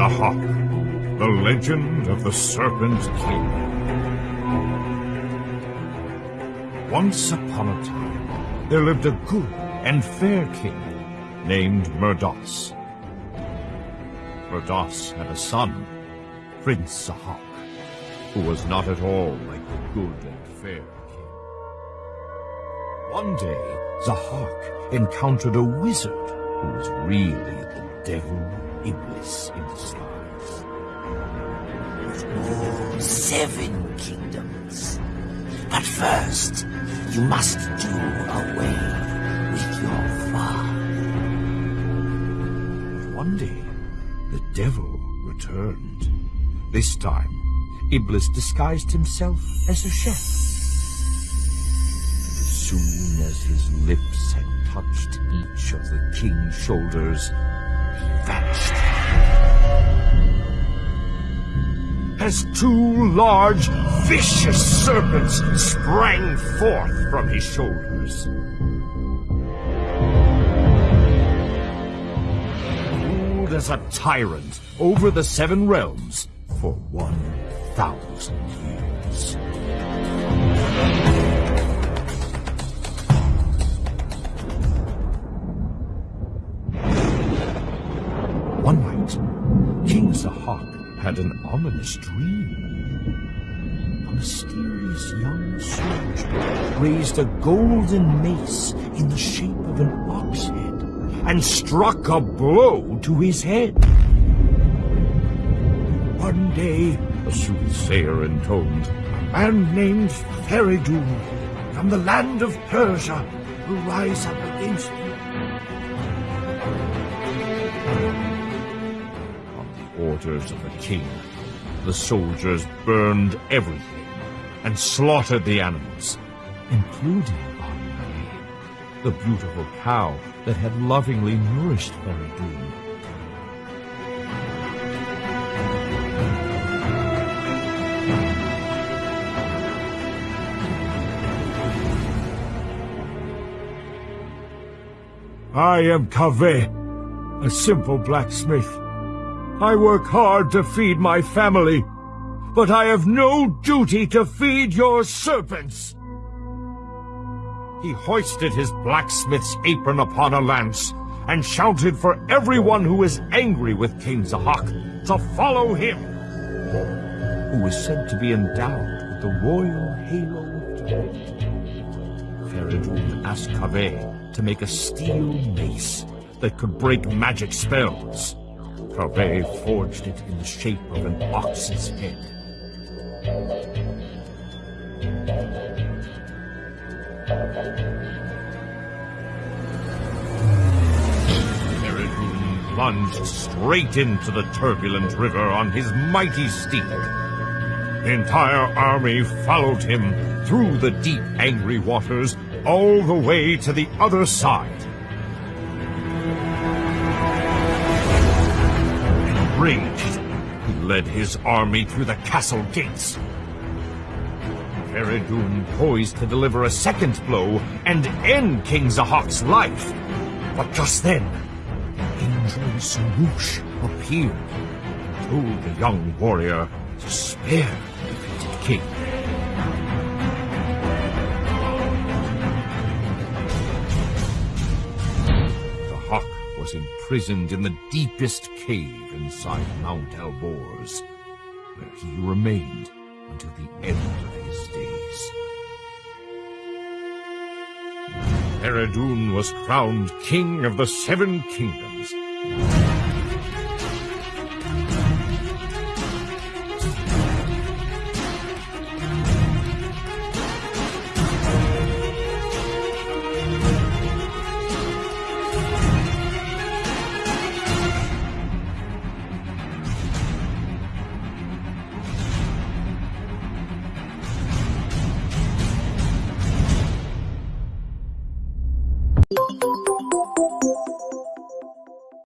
Zahak, the legend of the Serpent King. Once upon a time, there lived a good and fair king named Myrdos. Myrdos had a son, Prince Zahak, who was not at all like the good and fair king. One day, Zahak encountered a wizard who was really the devil Iblis in disguise. seven kingdoms. But first, you must do away with your father. One day, the devil returned. This time, Iblis disguised himself as a chef. As soon as his lips had touched each of the king's shoulders, As two large, vicious serpents sprang forth from his shoulders. Ruled as a tyrant over the seven realms for one thousand years. One night, King Zahak had an ominous dream. A mysterious young soldier raised a golden mace in the shape of an ox head and struck a blow to his head. One day, a soothsayer intoned, a man named Feridun from the land of Persia will rise up against you. The of the king, the soldiers burned everything and slaughtered the animals, including Anne, the beautiful cow that had lovingly nourished Feridun. I am Kaveh, a simple blacksmith. I work hard to feed my family, but I have no duty to feed your serpents. He hoisted his blacksmith's apron upon a lance and shouted for everyone who is angry with King Zahak to follow him, who was said to be endowed with the royal halo of. Feridun asked Kaveh to make a steel mace that could break magic spells. Kaveh forged it in the shape of an ox's head. Feridun plunged straight into the turbulent river on his mighty steed. The entire army followed him through the deep, angry waters all the way to the other side. Enraged, he led his army through the castle gates. Feridun poised to deliver a second blow and end King Zahak's life. But just then, the angel Sarush appeared and told the young warrior to spare the defeated king. Was imprisoned in the deepest cave inside Mount Alborz, where he remained until the end of his days. Feridun was crowned king of the Seven Kingdoms